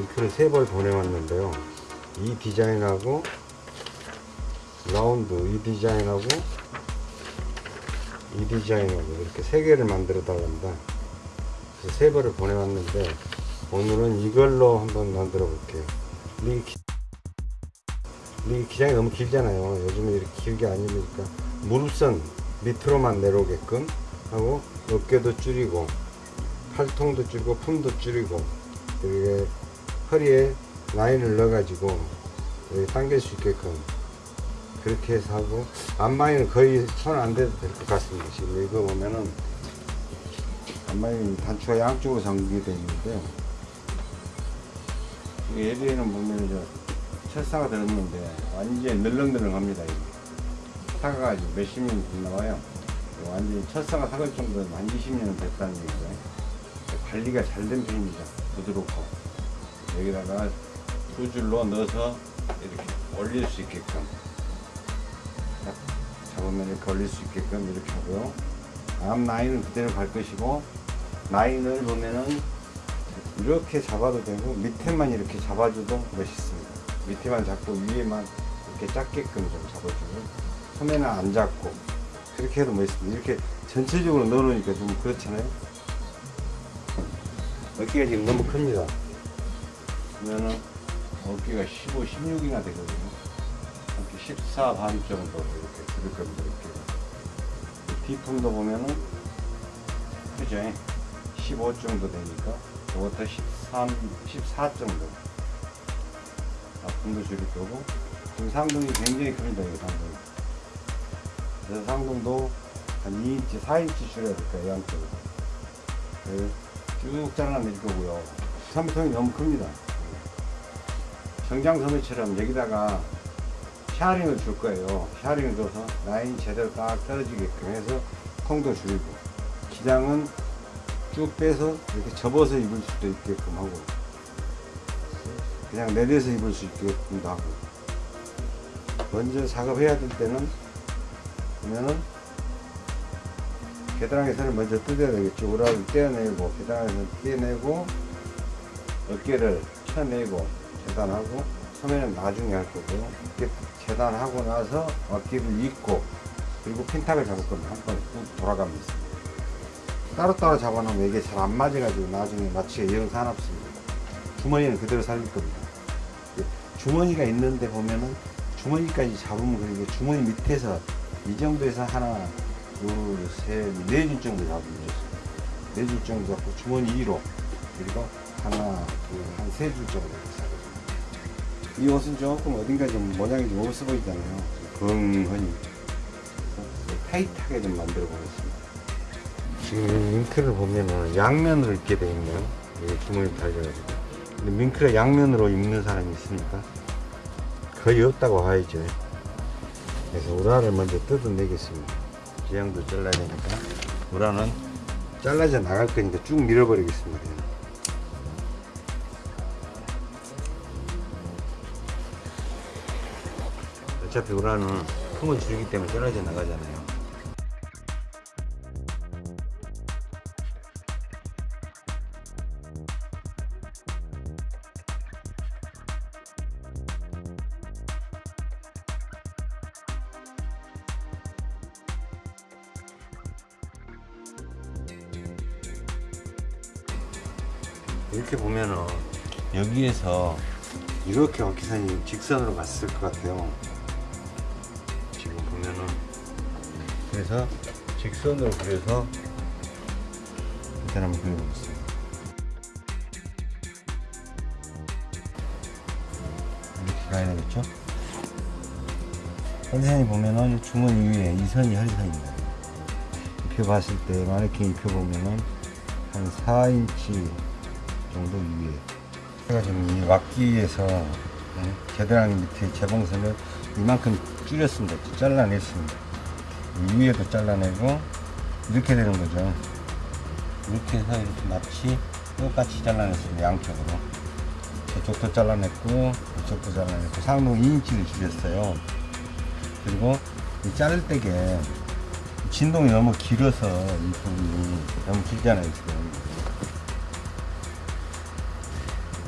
링크를 세 벌 보내왔는데요. 이 디자인하고 라운드 이 디자인하고 이 디자인하고 이렇게 세 개를 만들어 달랍니다. 그래서 세 벌을 보내왔는데 오늘은 이걸로 한번 만들어 볼게요. 이 기장이 너무 길잖아요. 요즘에 이렇게 길게 안 입으니까 무릎선 밑으로만 내려오게끔 하고 어깨도 줄이고 팔통도 줄이고 품도 줄이고 그리고 허리에 라인을 넣어가지고 당길 수 있게끔 그렇게 해서 하고 앞마이는 거의 손 안 대도 될 것 같습니다. 지금 이거 보면은 앞마이 단추가 양쪽으로 잠기되어 있는데요. 이게 예리에는 보면 저 철사가 들었는데 완전히 늘렁늘렁합니다. 사가가지고 몇십 년 나와요. 완전히 철사가 사갈 정도로 한 20년 됐다는 얘기죠. 관리가 잘 된 편입니다. 부드럽고 여기다가 두 줄로 넣어서 이렇게 올릴 수 있게끔 딱 잡으면 이렇게 올릴 수 있게끔 이렇게 하고요. 앞 라인은 그대로 갈 것이고 라인을 보면은 이렇게 잡아도 되고 밑에만 이렇게 잡아줘도 멋있습니다. 밑에만 잡고 위에만 이렇게 작게끔 좀 잡아주고 소매는 안 잡고 그렇게 해도 멋있습니다. 이렇게 전체적으로 넣어놓으니까 좀 그렇잖아요. 어깨가 지금 너무 큽니다. 그러면은 어깨가 15, 16이나 되거든요. 이렇게 14 반 정도 이렇게 들을 겁니다. 이렇게. 뒤품도 보면은 그죠? 15 정도 되니까 이것도 13, 14 정도. 앞품도 줄일 거고 지금 상동이 굉장히 큽니다. 이 상동. 그래서 상동도 한 2인치, 4인치 줄여야 될 거예요. 양쪽으로. 네, 쭉 잘라낼 거고요. 소매통이 너무 큽니다. 정장 소매처럼 여기다가 샤링을 줄 거예요. 샤링을 줘서 라인 제대로 딱 떨어지게끔 해서 통도 줄이고 기장은 쭉 빼서 이렇게 접어서 입을 수도 있게끔 하고 그냥 내려서 입을 수 있게끔도 하고 먼저 작업해야 될 때는 보면은 계단에서는 먼저 뜯어야 되겠죠. 우라를 떼어내고 계단에서 떼내고 어깨를 쳐내고 재단하고 소매는 나중에 할 거고요. 재단하고 나서 어깨를 입고 그리고 핀탁을 잡을 겁니다. 한쭉 돌아가면서 따로따로 잡아놓으면 이게 잘 안 맞아가지고 나중에 맞추기가 영산없습니다. 주머니는 그대로 살릴 겁니다. 주머니가 있는데 보면은 주머니까지 잡으면 그게 주머니 밑에서 이 정도에서 하나, 둘, 셋, 네 줄 정도 잡으면 좋습니다. 네 줄 정도 잡고 주머니 위로 그리고 하나, 둘, 한 세 줄 정도. 이 옷은 조금 어딘가 좀 모양이 좀 없어 보이잖아요. 건건히 타이트하게 좀 만들어 보겠습니다. 지금 이 밍크를 보면은 양면으로 입게 되어 있네요. 이게 주머니 달려가지고. 근데 밍크를 양면으로 입는 사람이 있습니까? 거의 없다고 봐야죠. 그래서 우라를 먼저 뜯어내겠습니다. 지향도 잘라야 되니까 우라는 잘라져 나갈 거니까 쭉 밀어버리겠습니다. 어차피 우라는 품을 줄이기 때문에 잘라져 나가잖아요. 이렇게 보면은 여기에서 이렇게 어깨선이 직선으로 갔을 것 같아요. 그래서 직선으로 그려서 일단 한번 그려보겠습니다. 이렇게 가야 되겠죠? 허리선이 보면은 주머니 위에 이 선이 허리선입니다. 입혀봤을 때 마네킹 입혀보면은 한 4인치 정도 위에 제가 지금 이 왁기에서 네, 겨드랑이 밑에 재봉선을 이만큼 줄였습니다. 잘라냈습니다. 이 위에도 잘라내고 이렇게 되는 거죠. 이렇게 해서 이렇게 마치 똑같이 잘라냈습니다. 양쪽으로 저쪽도 잘라냈고 이쪽도 잘라냈고 상동 2인치를 줄였어요. 그리고 이 자를 때게 진동이 너무 길어서 이 부분이 너무 길잖아요 지금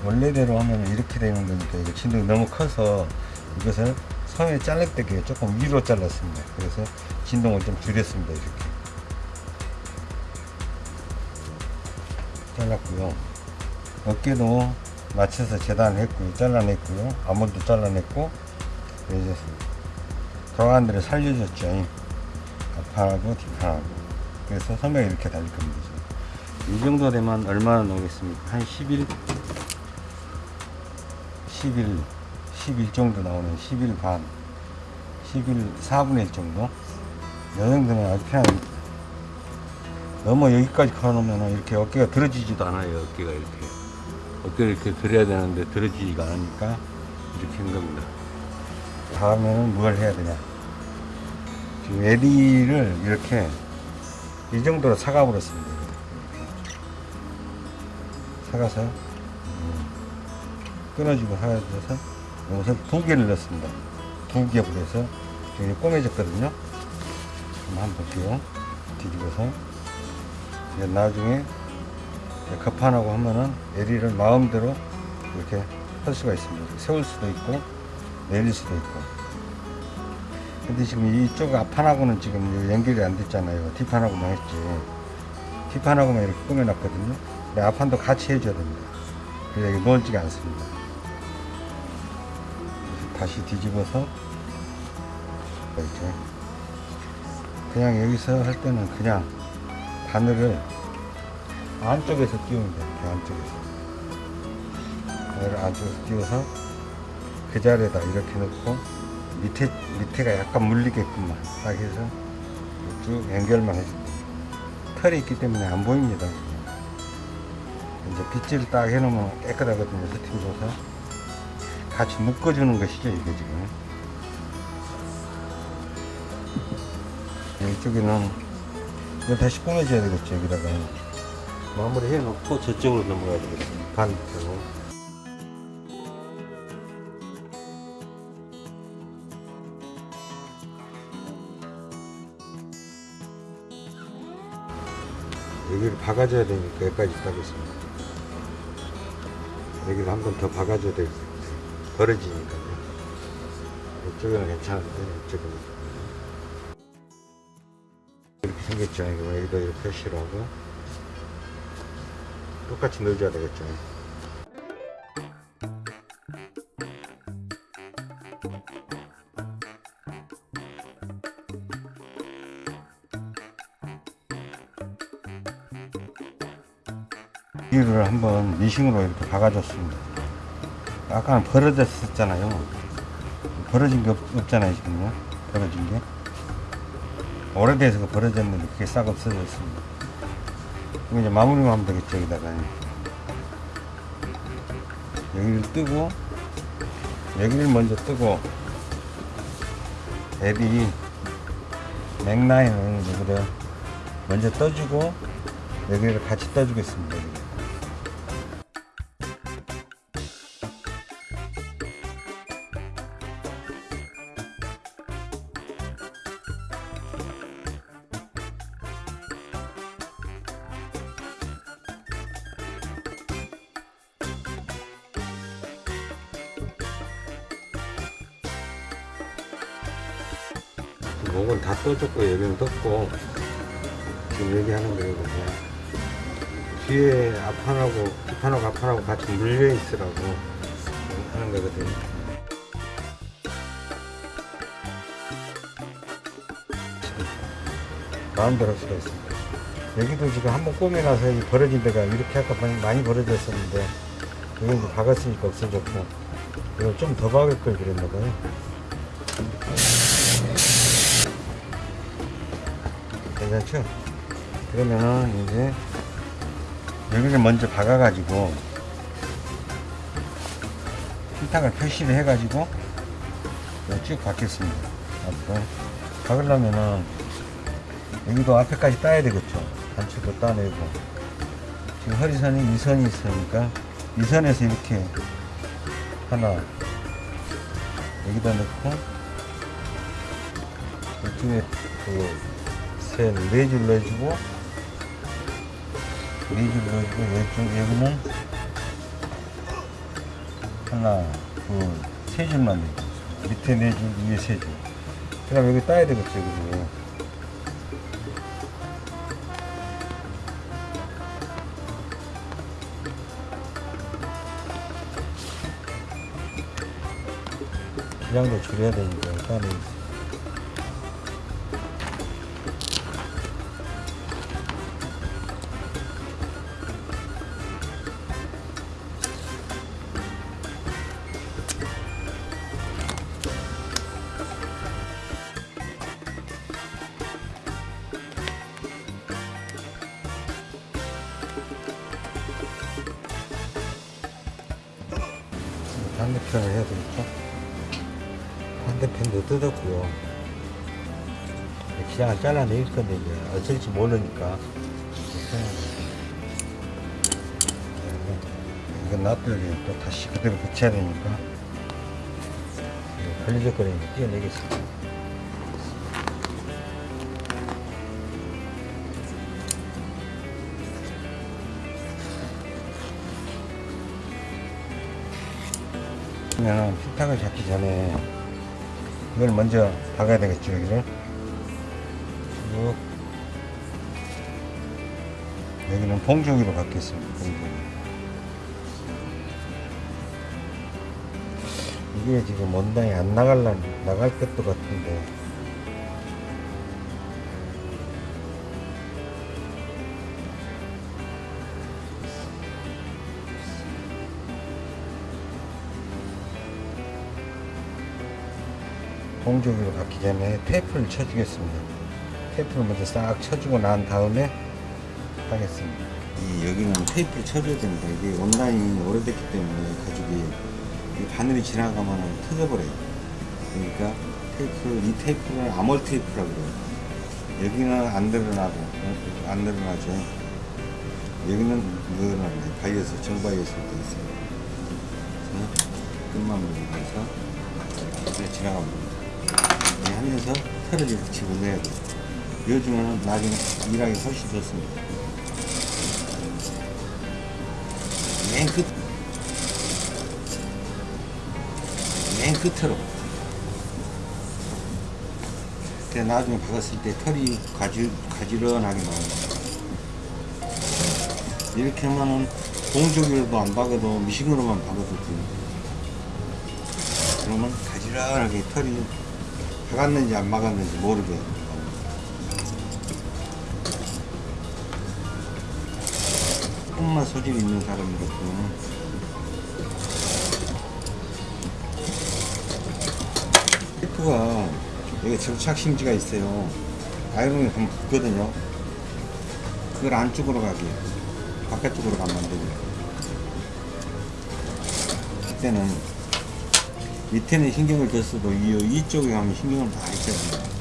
원래대로 하면 이렇게 되는 거니까 이거 진동이 너무 커서 이것을 잘릴 때 조금 위로 잘랐습니다. 그래서 진동을 좀 줄였습니다 이렇게. 잘랐고요. 어깨도 맞춰서 재단을 했고요. 잘라냈고요. 아몬도 잘라냈고 이제 도안들을 살려줬죠. 앞판하고 뒷판하고. 그래서 선명히 이렇게 달릴 겁니다. 이 정도 되면 얼마나 나오겠습니까? 한 11, 11, 11 정도 나오는 11 반, 11, 4분의 1 정도? 이 정도면 아주 편합니다 너무 여기까지 걸어놓으면 이렇게 어깨가 들어지지도 않아요 어깨가 이렇게. 어깨를 이렇게 들어야 되는데 들어지지가 않으니까 이렇게 한 겁니다. 다음에는 뭘 해야 되냐? 지금 에디를 이렇게 이 정도로 사가 버렸습니다. 이렇게. 사가서? 음, 끊어지고 사가져서 이것을 두 개를 넣습니다. 두 겹을 해서 지금 꼬매졌거든요. 한번 볼게요 뒤집어서 이제 나중에 급판하고 하면은 에리를 마음대로 이렇게 할 수가 있습니다. 세울 수도 있고 내릴 수도 있고. 근데 지금 이쪽 앞판하고는 지금 연결이 안 됐잖아요. 뒷판하고만 했지. 뒷판하고만 이렇게 꾸며놨거든요. 근데 앞판도 같이 해줘야 됩니다. 그래야 이게 멀지가 않습니다. 그래서 다시 뒤집어서 이렇게 그냥 여기서 할 때는 그냥 바늘을 안쪽에서 끼우면 돼요 안쪽에서 바늘을 안쪽에서 끼워서 그 자리에다 이렇게 넣고 밑에 밑에가 약간 물리게끔만 딱 해서 쭉 연결만 해줍니다. 털이 있기 때문에 안 보입니다. 이제 빗질 딱 해놓으면 깨끗하거든요. 스팀 줘서 같이 묶어주는 것이죠. 이게 지금 이쪽에는 이거 다시 꾸며줘야 되겠죠. 여기다가 마무리 해놓고 저쪽으로 넘어가야 되겠습니다. 반대로. 여기를 박아줘야 되니까 여기까지 따겠습니다. 여기를 한 번 더 박아줘야 되겠어요. 벌어지니까요. 이쪽은 괜찮은데, 이쪽은. 이렇게 생겼죠. 이거 여기도 이렇게 표시를 하고. 똑같이 넣어줘야 되겠죠. 여기를 한번 미싱으로 이렇게 박아줬습니다. 아까는 벌어졌었잖아요. 벌어진 게 없, 없잖아요, 지금요. 벌어진 게. 오래돼서 벌어졌는데 그게 싹 없어졌습니다. 그럼 이제 마무리만 하면 되겠죠, 여기다가. 여기를 뜨고, 여기를 먼저 뜨고, 앱이 맥라인을 먼저 떠주고, 여기를 같이 떠주겠습니다. 여기는 떴고 지금 얘기하는 거예요 그냥 뒤에 앞판하고 뒷판하고 앞판하고 같이 물려 있으라고 하는 거거든요. 마음대로 할 수가 있습니다. 여기도 지금 한번 꼬매놔서 이 벌어진 데가 이렇게 아까 많이, 많이 벌어졌었는데 여기도 박았으니까 없어졌고 이걸 좀 더 박을 걸 그랬나 봐요 괜찮죠? 그러면은 이제 여기를 먼저 박아가지고 필탁을 표시를 해가지고 쭉 박겠습니다. 앞으로 박으려면은 여기도 앞에까지 따야 되겠죠. 단추도 따내고 지금 허리선이 2선이 있으니까 2선에서 이렇게 하나 여기다 넣고 이쪽에 그 셋, 네줄 넣어주고, 네줄 넣어주고, 왼쪽, 여기는 하나, 둘, 세 줄만 넣어주고, 밑에 네 줄, 위에 세 줄. 그 다음 여기 따야 되겠죠, 그리고. 기량도 줄여야 되니까, 일단은. 되겠죠? 반대편도 뜯었고요. 기장을 잘라낼 건데 이제 어쩔지 모르니까 이건 놔두면 또 다시 그대로 붙여야 되니까 걸리적거리니까 띄어내겠습니다. 그러면 피탁을 잡기 전에 이걸 먼저 박아야 되겠죠 여기를? 쭉. 여기는 봉조기로 박겠습니다 봉조기. 이게 지금 원단이 안 나갈라 나갈 것도 같은데 봉조기로 박기 전에 테이프를 쳐주겠습니다. 테이프를 먼저 싹 쳐주고 난 다음에 하겠습니다. 이 여기는 테이프를 쳐줘야 됩니다. 이게 원단이 오래됐기 때문에 가죽이 이 바늘이 지나가면 터져버려요. 그러니까 테이프, 이 테이프는 암홀 테이프라고 그래요. 여기는 안 늘어나고, 어, 안 늘어나죠. 여기는 늘어나네. 바이어스, 정바이어스 돼 있어요. 끝만 물리면서 지나갑니다. 이렇게 하면서 털을 집어내야 돼요. 요즘에는 나중에 일하기 훨씬 좋습니다. 맨 끝, 맨 끝으로. 그 나중에 박았을 때 털이 가지, 가지런하게 나옵니다. 이렇게 하면은 공조기로도 안 박아도 미싱으로만 박아도 됩니다. 그러면 가지런하게 털이 박았는지 안 모르게 나옵니다. 조금만 소질 있는 경우는 테이프가 여기 접착 심지가 있어요. 아이론이 한번 붙거든요. 그걸 안쪽으로 가게 바깥쪽으로 가면 안 됩니다. 그때는 밑에는 신경을 줬어도 이, 이쪽에 가면 신경을 다 써야 됩니다.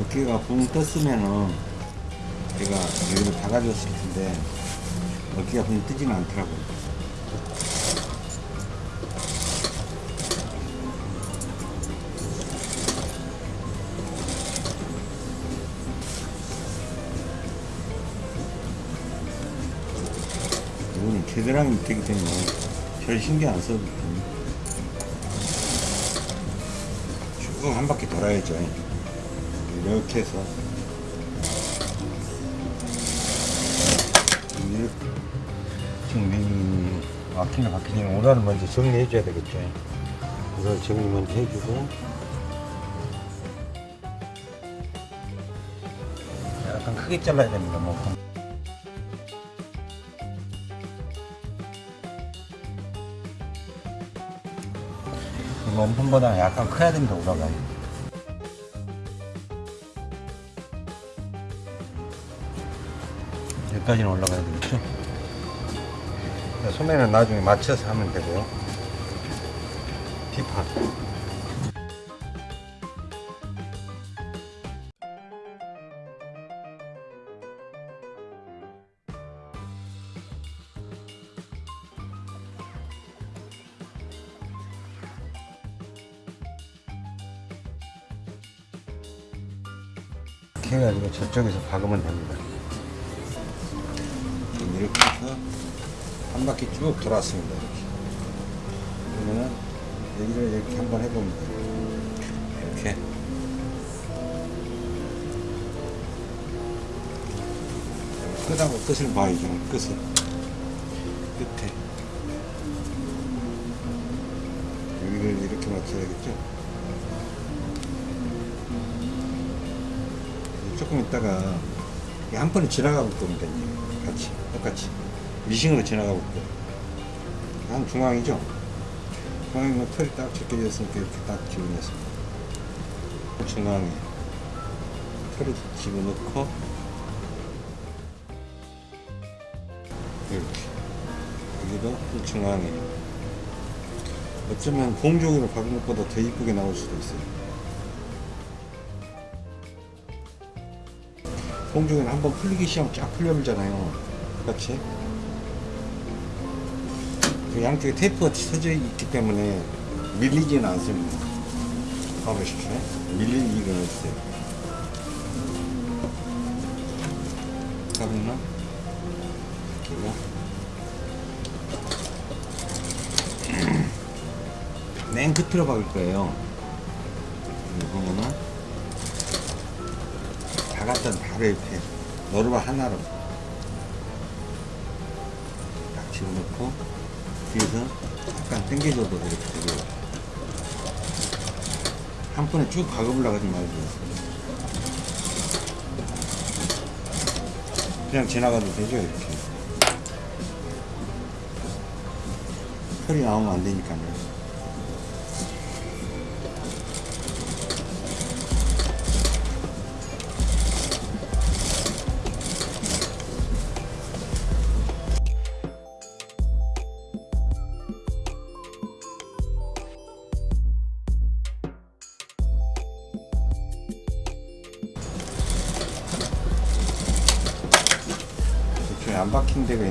어깨가 붕 떴으면은 제가 여기를 박아줬을 텐데 어깨가 붕 뜨지는 않더라고요. 이거는 겨드랑이 밑이기 때문에 별 신경 안 써도 됩니다. 쭉한 바퀴 돌아야죠. 이렇게 해서 지금 이 막히는 박히는 오늘은 먼저 정리해 줘야 되겠죠. 이걸 정리 먼저 해주고 약간 크게 잘라야 됩니다. 뭐. 이 몸통보다 약간 커야 됩니다. 올라가요. 여기까지는 올라가야 되겠죠? 네, 소매는 나중에 맞춰서 하면 되고요. 뒷판. 이렇게 해가지고 저쪽에서 박으면 됩니다. 이렇게 해서 한 바퀴 쭉 돌았습니다. 이렇게. 그러면은 여기를 이렇게 한번 해봅니다. 이렇게. 끝하고 끝을 봐야죠. 끝을. 끝에. 여기를 이렇게 맞춰야겠죠. 조금 있다가 한 번에 지나가 볼 겁니다. 같이 똑같이 미싱으로 지나가 볼 거예요. 한 중앙이죠. 중앙에 털이 딱 제껴졌으니까 이렇게 딱 집어넣습니다. 중앙에 털을 집어넣고 이렇게 여기도 중앙에 어쩌면 봉종으로 박은 것보다 더 이쁘게 나올 수도 있어요. 공중에는 한번 풀리기 시작하면 쫙 풀려버리잖아요. 그렇지? 그 양쪽에 테이프가 쳐져 있기 때문에 밀리지는 않습니다. 봐보십시오. 일은 없어요. 그러면 이렇게요. 맨 끝으로 박을 거예요. 이거 보면 은 박았던 바로 이렇게 노루발 하나로 딱 집어넣고 뒤에서 약간 당겨줘도 이렇게 되고 한 번에 쭉 박아보려고 하지 말고 그냥 지나가도 되죠 이렇게. 털이 나오면 안 되니까요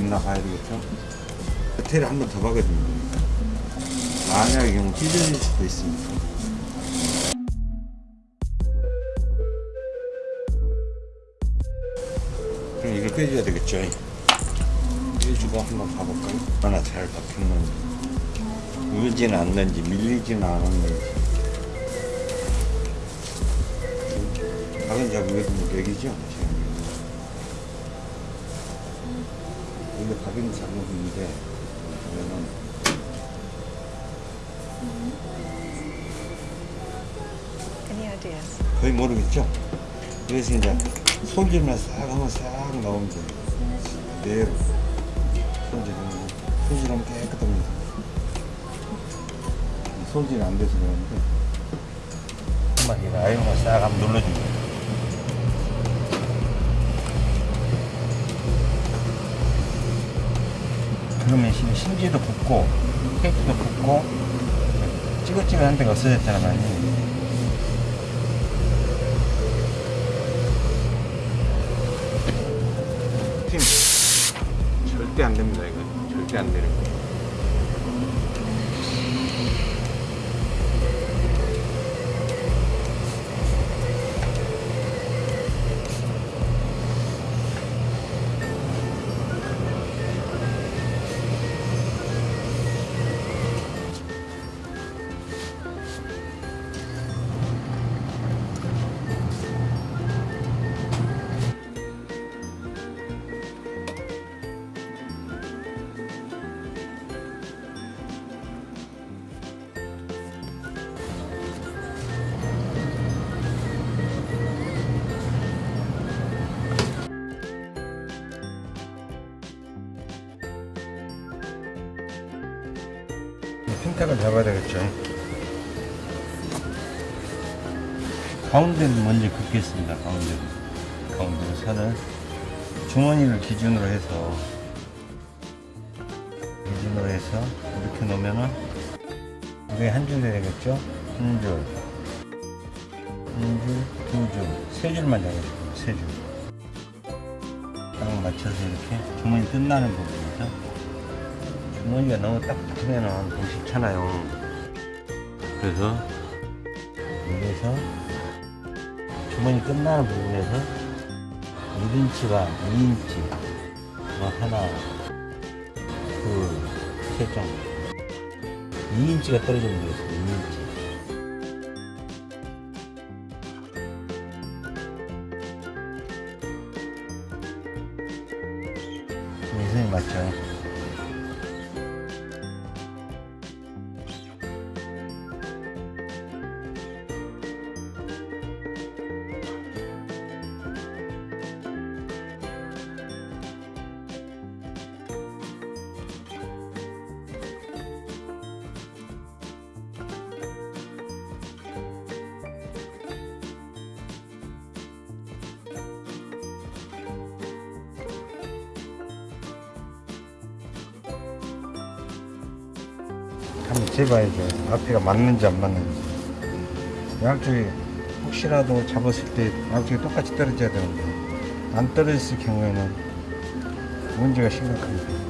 있나 봐야 되겠죠? 호텔을 한번더 박아야 됩니다. 만약의 경우 찢어질 수도 있습니다. 그럼 이걸 빼줘야 되겠죠? 빼주고 한번 봐볼까요? 얼마나 잘 박혔는지. 울지는 않는지, 밀리지는 않았는지. 박은 작업이 여기죠? 작업인데 보면은 Any ideas? 거의 모르겠죠? 그래서 이제 손질만 싹 하면 싹 나오면 돼요. 그대로 손질하면 손질하면 깨끗합니다. 손질 안 돼서 그러는데 한번 이 아이언만 싹 한번 눌러줍니 그러면 신- 심지도 붙고 테이프도 붙고 찌글찌글한 데가 없어졌잖아 많이. 팀 절대 안 됩니다 이거 절대 안 되는 거. 핀탁을 잡아야 되겠죠. 가운데는 먼저 긋겠습니다. 가운데로. 가운데로 선을 주머니를 기준으로 해서 기준으로 해서 이렇게 놓으면은 이게 한줄 되겠죠? 한 줄, 한 줄, 두 줄, 세 줄만 잡아주고 세 줄. 딱 맞춰서 이렇게 주머니 끝나는 부분 이죠. 주머니가 너무 딱딱하면 좀 싫잖아요. 그래서 여기서 주머니 끝나는 부분에서 1인치가 2인치 뭐 하나 둘셋 정도 2인치가 떨어지면 되겠습니다 2인치 재봐야죠. 앞뒤가 맞는지 안 맞는지. 양쪽이 혹시라도 잡았을 때 양쪽이 똑같이 떨어져야 되는데 안 떨어졌을 경우에는 문제가 심각합니다.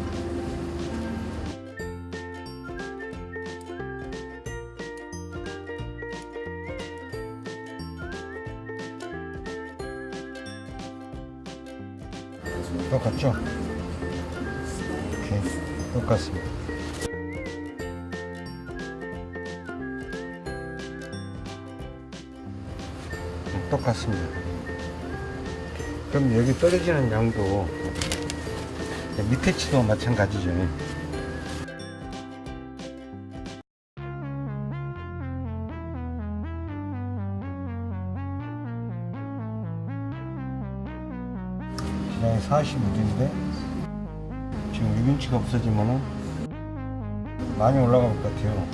떨어지는 양도 밑에 치도 마찬가지죠. 그냥 42인데 지금 6인치가 없어지면은 많이 올라갈 것 같아요.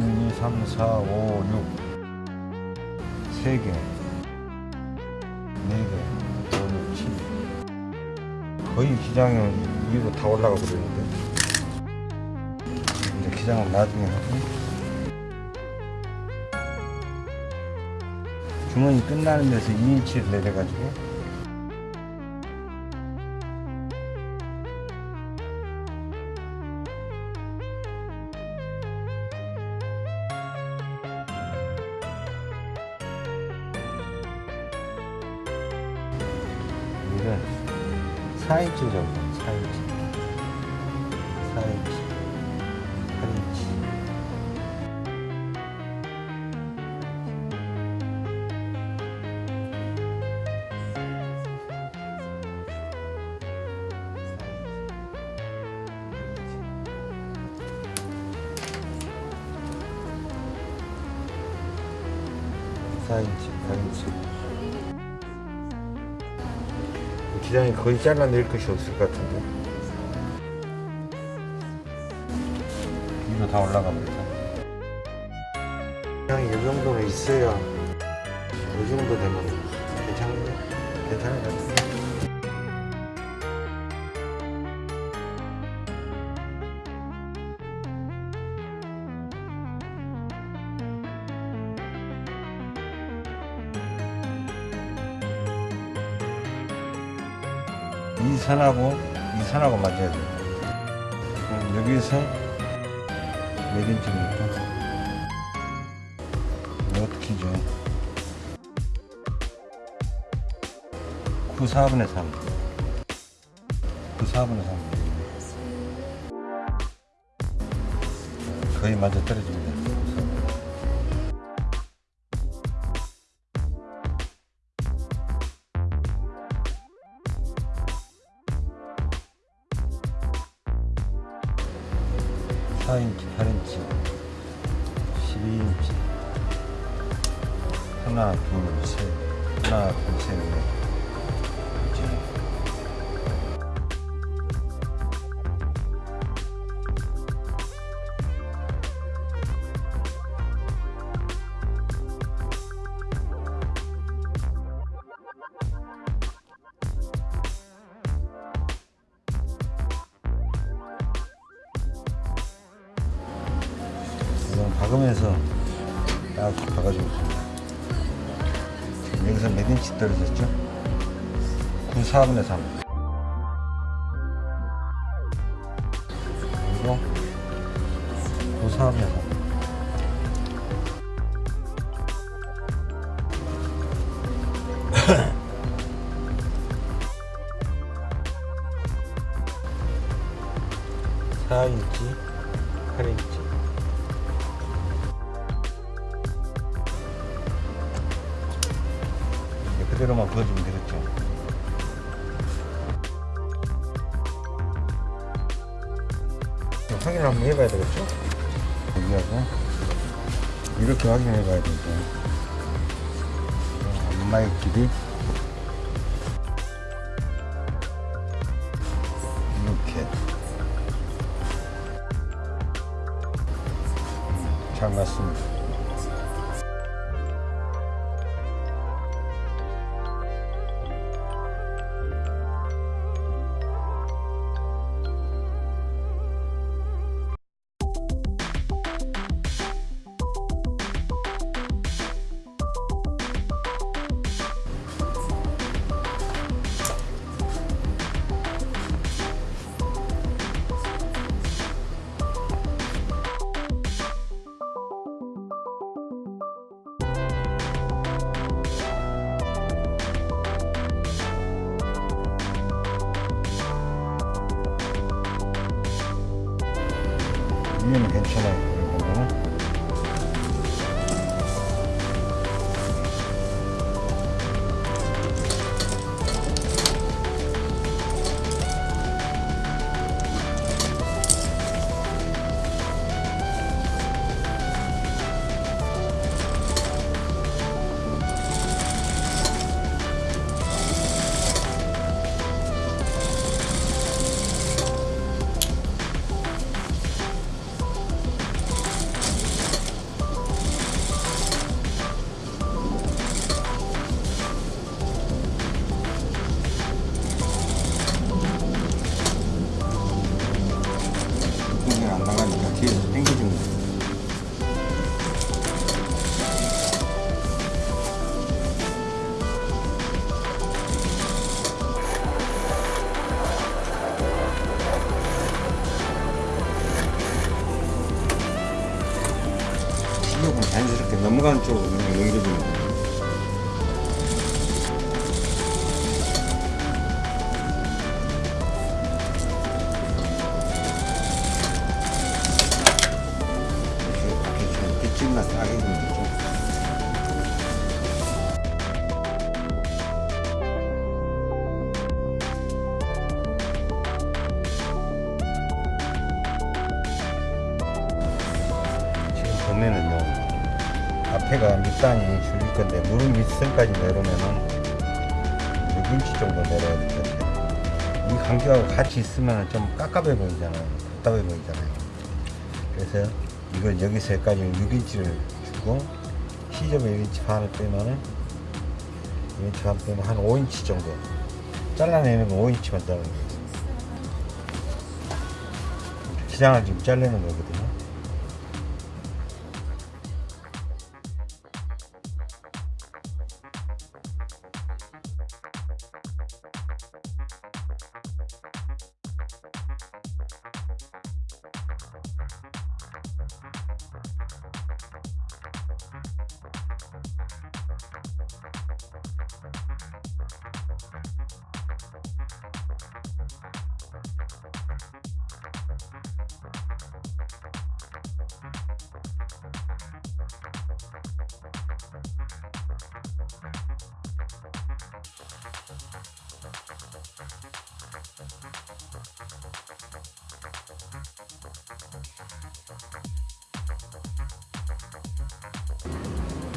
1, 2, 3, 4, 5, 6 3개 4개 5, 6, 7 거의 기장은 위로 다 올라가 버리는데. 이제 기장은 나중에 하고. 주머니 끝나는 데서 2인치를 내려가지고 거의 잘라낼 것이 없을 것 같은데. 위로 다 올라가 버렸다 기장이 이 정도는 있어야 이 선하고 이 선하고 맞아야 돼요. 그럼 여기서 몇 인치입니까? 이거 어떻게 죠 9, 4분의 3. 9, 4분의 3. 거의 맞아 떨어집니다. 9, 4분의 3. 그리고 9, 4분의 3. 괜찮아요. 밑단이 줄일 건데 무릎 밑선까지 내려오면은 6인치 정도 내려야 될 것 같아요. 이 간격하고 같이 있으면 좀 깝깝해 보이잖아요. 답답해 보이잖아요. 그래서 이걸 여기서 여기까지 6인치를 주고 시접에 1인치 반을 빼면은 1인치 반 빼면 한 5인치 정도 잘라내는 건 5인치만 자르는 거예요. 기장을 지금 자르는 거거든요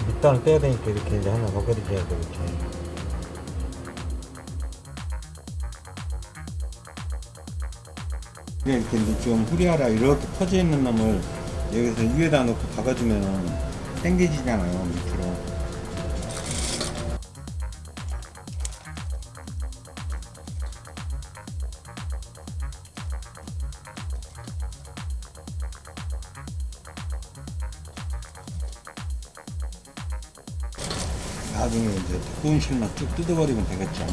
밑단을 떼야 되니까 이렇게 이제 하나 벗겨드려야 되겠죠. 그래 이렇게 이제 좀 후리하라 이렇게 퍼져 있는 놈을 여기서 위에다 놓고 박아주면 당겨지잖아요 쭉 뜯어버리면 되겠죠.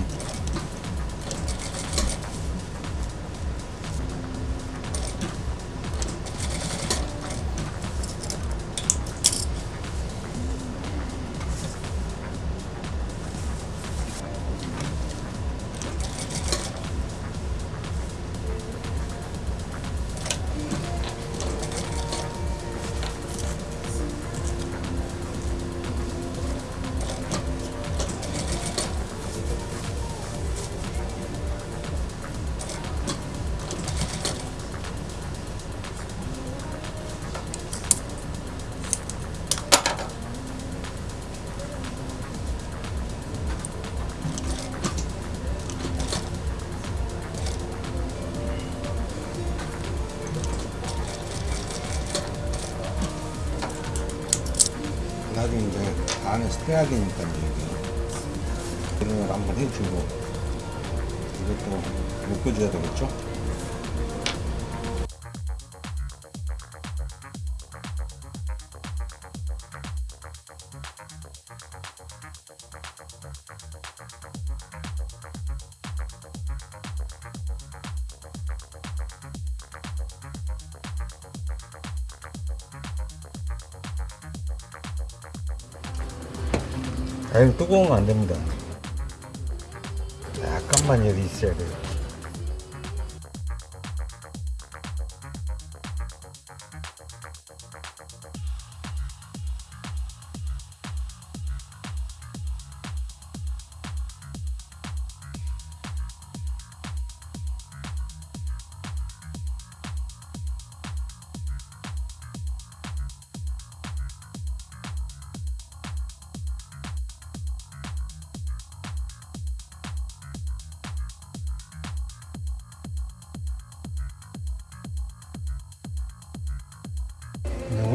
떼야 되니까 이게 이런 걸 한번 해주고 이것도 묶어줘야 되겠죠? 뜨거운 거안 됩니다. 약간만 여기 있어야 돼요.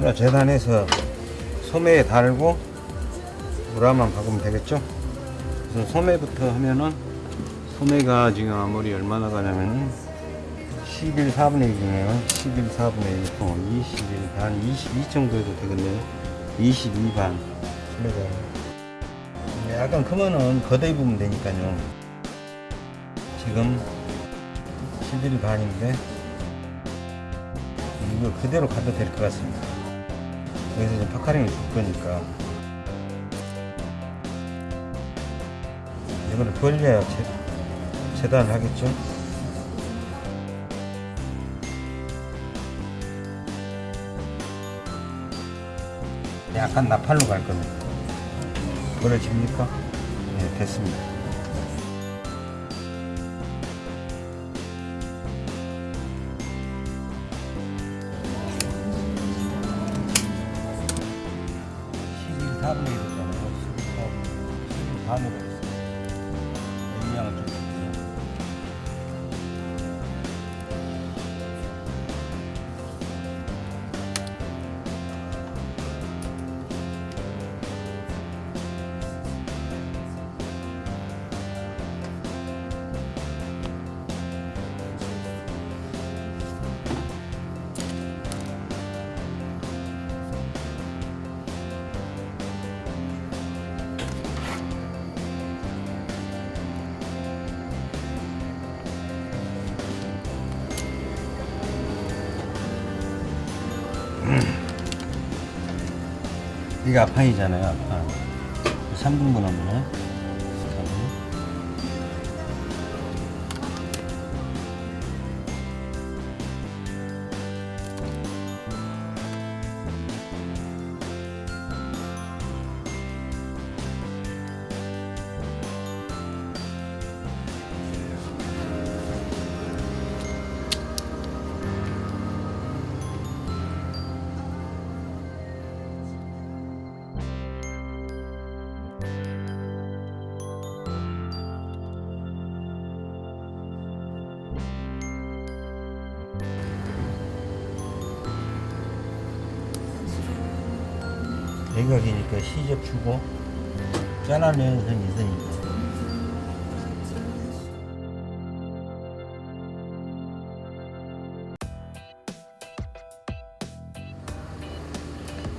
네, 우리가 재단해서 소매에 달고 우라만 박으면 되겠죠? 그래서 소매부터 하면은 소매가 지금 아무리 얼마나 가냐면은 11 4분의 1이네요 11 4분의 1 21 반, 22 정도 해도 되겠네요 22 반 소매가 네, 약간 크면은 걷어 입으면 되니까요 지금 11 반인데 이거 그대로 가도 될 것 같습니다. 여기서 이제 파카링을 줄 거니까 이거를 벌려야 재, 재단을 하겠죠. 약간 나팔로 갈 겁니다. 벌어집니까? 네, 됐습니다. 이게 아판이잖아요, 아판. 3등분 하면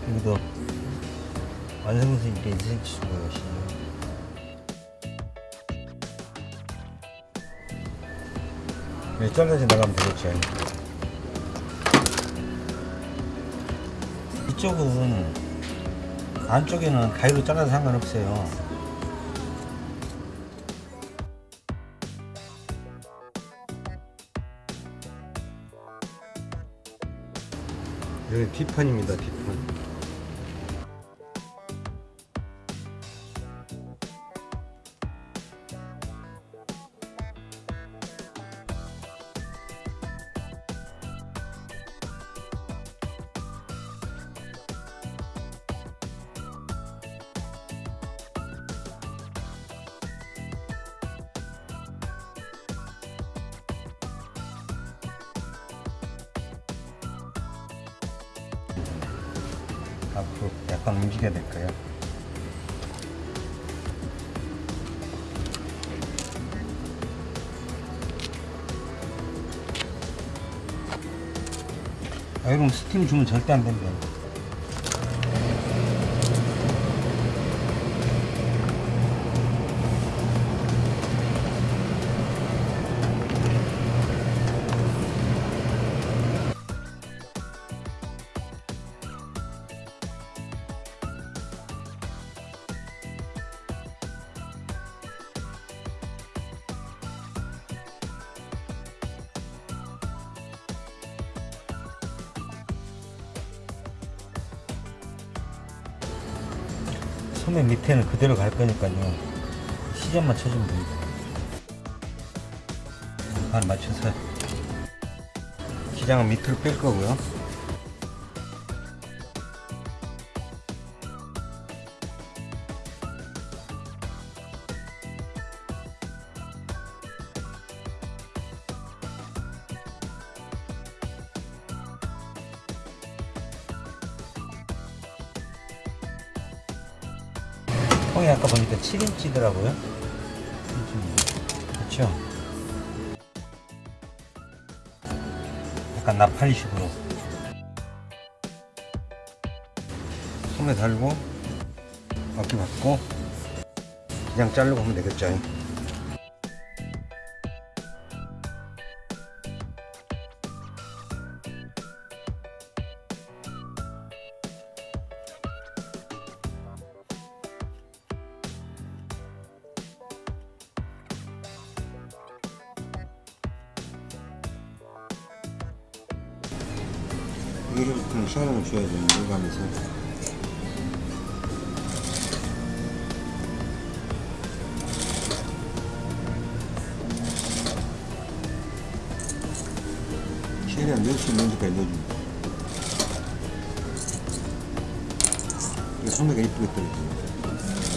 여기도 완성선이니까 2cm 주고 시접 네, 잘라서 나가면 되겠죠 이쪽은 안쪽에는 가위로 잘라도 상관없어요. 여기 뒷판입니다, 뒷판. 주면 절대 안 된대 요. 소매 밑에는 그대로 갈 거니까요. 시점만 쳐주면 됩니다. 반 맞춰서 기장은 밑으로 뺄 거고요. 7인치더라고요. 그렇죠? 약간 나팔식으로 손에 달고 어깨 받고 그냥 자르고 하면 되겠죠. 이거를 그냥 시간을 줘야 되는 하면서. 최대한 넣을 수 있는 데까지 넣어줍니다 이거 소매가 이쁘게 떨어집니다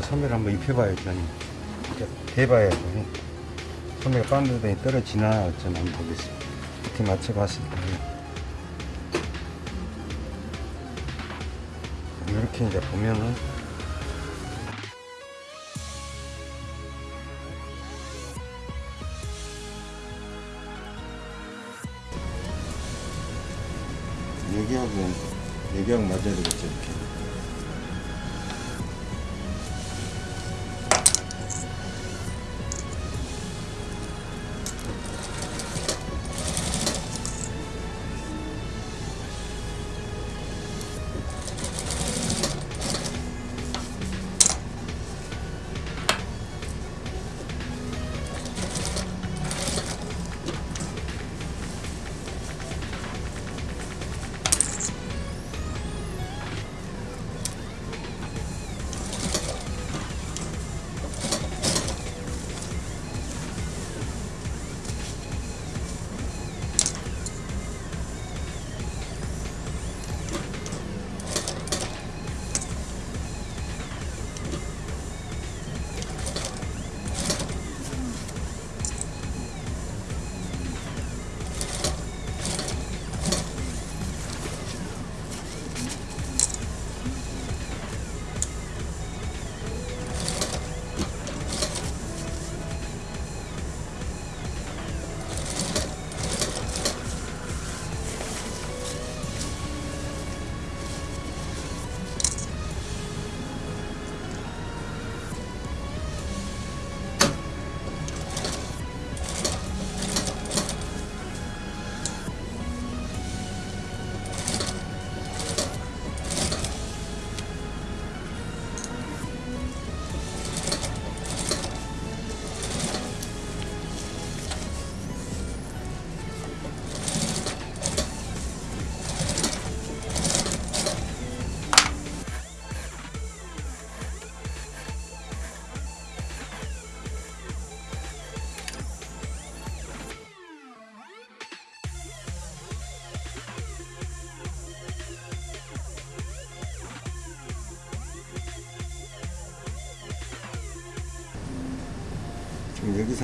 이 소매를 한번 입혀봐야죠. 진짜 대봐야죠. 소매가 반대에 떨어지나 어쩌나 한번 보겠습니다. 이렇게 맞춰봤을 때 이렇게 이제 보면은 여기하고 여기하고 맞아야 되겠죠 이렇게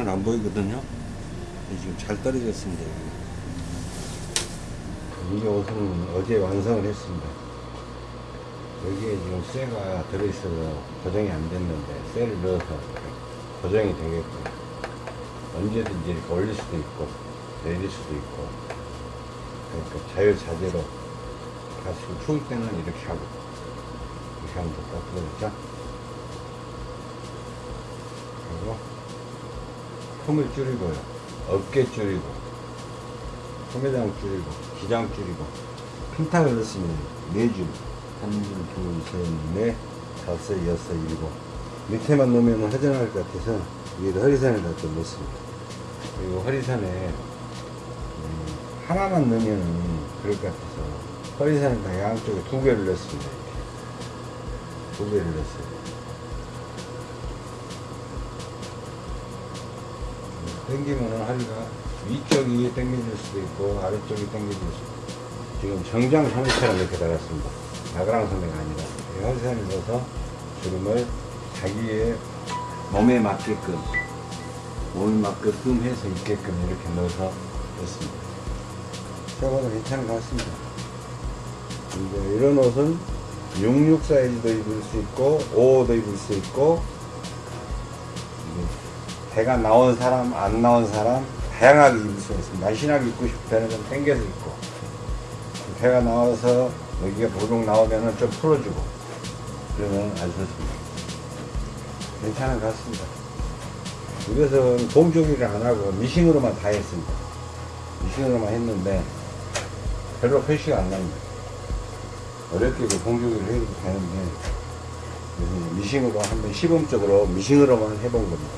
여기서는 안 보이거든요. 지금 잘 떨어졌습니다. 이게 옷은 어제 완성을 했습니다. 여기에 지금 쇠가 들어있어서 고정이 안 됐는데 쇠를 넣어서 고정이 되겠고 언제든지 이렇게 올릴 수도 있고 내릴 수도 있고 그러니까 자유자재로 가시고 추울 때는 이렇게 하고 이렇게 하면 같죠? 그리고 품을 줄이고요. 어깨 줄이고 소매장 줄이고 기장 줄이고 핀탁을 넣습니다. 네줄 한, 둘, 셋, 넷, 다섯, 여섯, 일곱. 밑에만 넣으면 허전할 것 같아서 위에다 허리선에다 좀 넣습니다. 그리고 허리선에 음, 하나만 넣으면 그럴 것 같아서 허리선에다 양쪽에 두 개를 넣습니다. 두 개를 넣었어요 당기면은 허리가 위쪽이 당겨질 수도 있고 아래쪽이 당겨질 수도 있고. 지금 정장 소매처럼 이렇게 달았습니다. 나그랑 소매가 아니라 이 허리선에 넣어서 주름을 자기의 몸에 맞게끔 몸에 맞게끔 해서 있게끔 이렇게 넣어서 넣습니다. 저거도 괜찮은 것 같습니다. 이제 이런 옷은 66 사이즈도 입을 수 있고 55도 입을 수 있고 배가 나온 사람 안 나온 사람 다양하게 입을 수 있습니다. 날씬하게 입고 싶을 때는 좀 당겨서 입고. 배가 나와서 여기가 보동 나오면은 좀 풀어주고. 그러면 아주 좋습니다. 괜찮은 것 같습니다. 이것은 봉조기를 안 하고 미싱으로만 다 했습니다. 미싱으로만 했는데 별로 표시가 안 납니다. 어렵게 그 봉조기를 해도 되는데 미싱으로 한번 시범적으로 미싱으로만 해본 겁니다